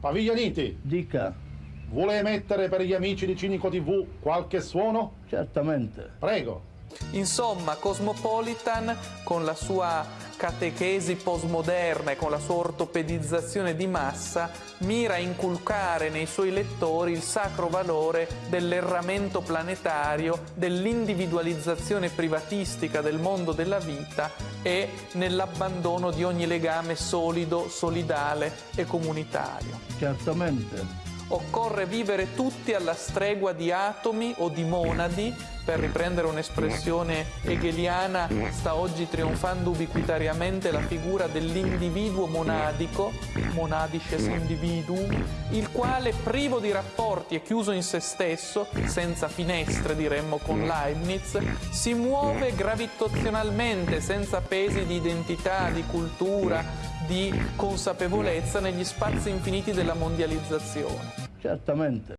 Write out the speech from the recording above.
Paviglianiti, Dica, vuole emettere per gli amici di Cinico TV qualche suono? certamente. Prego. Insomma, Cosmopolitan con la sua catechesi postmoderna e con la sua ortopedizzazione di massa mira a inculcare nei suoi lettori il sacro valore dell'erramento planetario, dell'individualizzazione privatistica del mondo della vita e nell'abbandono di ogni legame solido, solidale e comunitario. Certamente. Occorre vivere tutti alla stregua di atomi o di monadi, per riprendere un'espressione hegeliana, sta oggi trionfando ubiquitariamente la figura dell'individuo monadico, monadisces individuum, il quale privo di rapporti e chiuso in se stesso, senza finestre diremmo con Leibniz, si muove gravitazionalmente, senza pesi di identità, di cultura, di consapevolezza negli spazi infiniti della mondializzazione. Certamente.